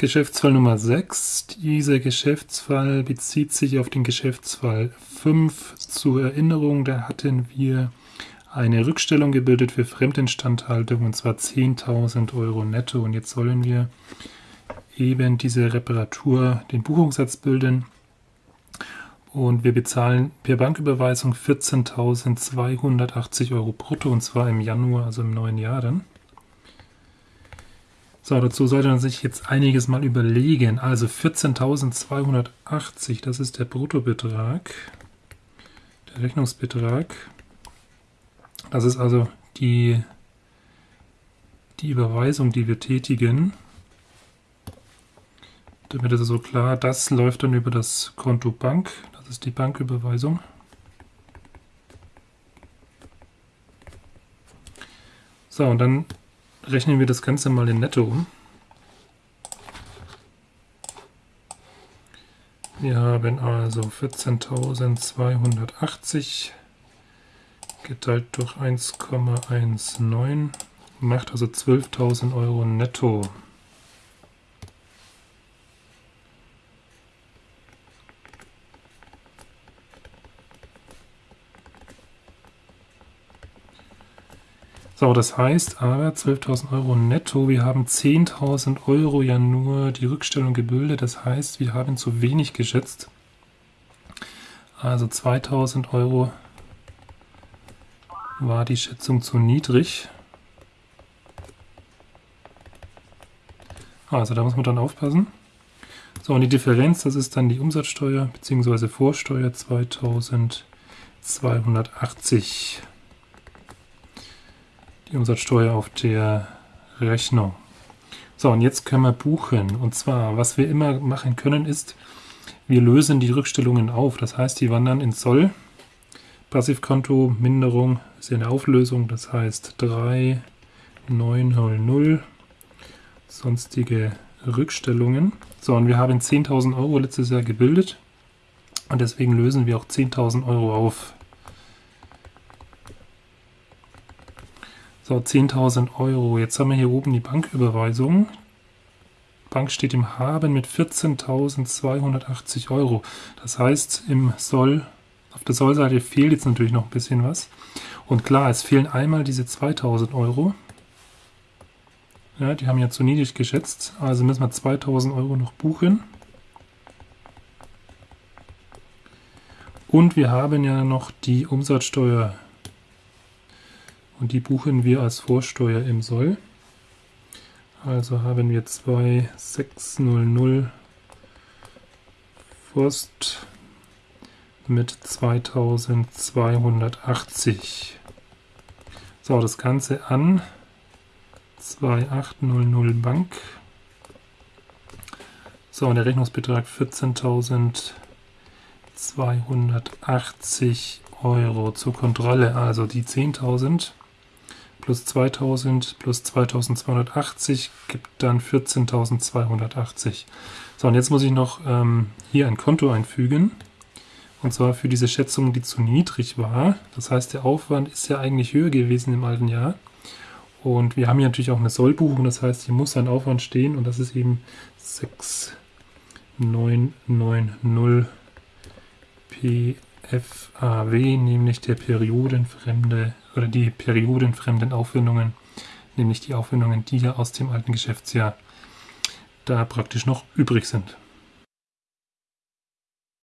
Geschäftsfall Nummer 6. Dieser Geschäftsfall bezieht sich auf den Geschäftsfall 5. Zur Erinnerung, da hatten wir eine Rückstellung gebildet für Fremdinstandhaltung und zwar 10.000 Euro netto. Und jetzt sollen wir eben diese Reparatur, den Buchungssatz bilden. Und wir bezahlen per Banküberweisung 14.280 Euro brutto und zwar im Januar, also im neuen Jahr dann. So, dazu sollte man sich jetzt einiges mal überlegen. Also 14.280, das ist der Bruttobetrag, der Rechnungsbetrag. Das ist also die, die Überweisung, die wir tätigen. Damit ist es so klar, das läuft dann über das Konto Bank. Das ist die Banküberweisung. So, und dann rechnen wir das Ganze mal in Netto um. Wir haben also 14.280 geteilt durch 1,19 macht also 12.000 Euro netto. So, das heißt aber 12.000 Euro netto. Wir haben 10.000 Euro ja nur die Rückstellung gebildet. Das heißt, wir haben zu wenig geschätzt. Also 2.000 Euro war die Schätzung zu niedrig. Also da muss man dann aufpassen. So, und die Differenz, das ist dann die Umsatzsteuer bzw. Vorsteuer 2280 die Umsatzsteuer auf der Rechnung. So, und jetzt können wir buchen. Und zwar, was wir immer machen können, ist, wir lösen die Rückstellungen auf. Das heißt, die wandern ins Soll. Passivkonto, Minderung ist ja eine Auflösung. Das heißt 3900 sonstige Rückstellungen. So, und wir haben 10.000 Euro letztes Jahr gebildet. Und deswegen lösen wir auch 10.000 Euro auf. So, 10.000 Euro. Jetzt haben wir hier oben die Banküberweisung. Bank steht im Haben mit 14.280 Euro. Das heißt, im Soll, auf der Sollseite fehlt jetzt natürlich noch ein bisschen was. Und klar, es fehlen einmal diese 2.000 Euro. Ja, die haben ja zu niedrig geschätzt. Also müssen wir 2.000 Euro noch buchen. Und wir haben ja noch die Umsatzsteuer und die buchen wir als Vorsteuer im Soll. Also haben wir 2600 Forst mit 2280. So, das Ganze an 2800 Bank. So, und der Rechnungsbetrag 14.280 Euro zur Kontrolle. Also die 10.000 plus 2000 plus 2280 gibt dann 14.280. So, und jetzt muss ich noch ähm, hier ein Konto einfügen. Und zwar für diese Schätzung, die zu niedrig war. Das heißt, der Aufwand ist ja eigentlich höher gewesen im alten Jahr. Und wir haben hier natürlich auch eine Sollbuchung, das heißt, hier muss ein Aufwand stehen und das ist eben 6990 PFAW, nämlich der periodenfremde oder die periodenfremden Aufwendungen, nämlich die Aufwendungen, die ja aus dem alten Geschäftsjahr da praktisch noch übrig sind.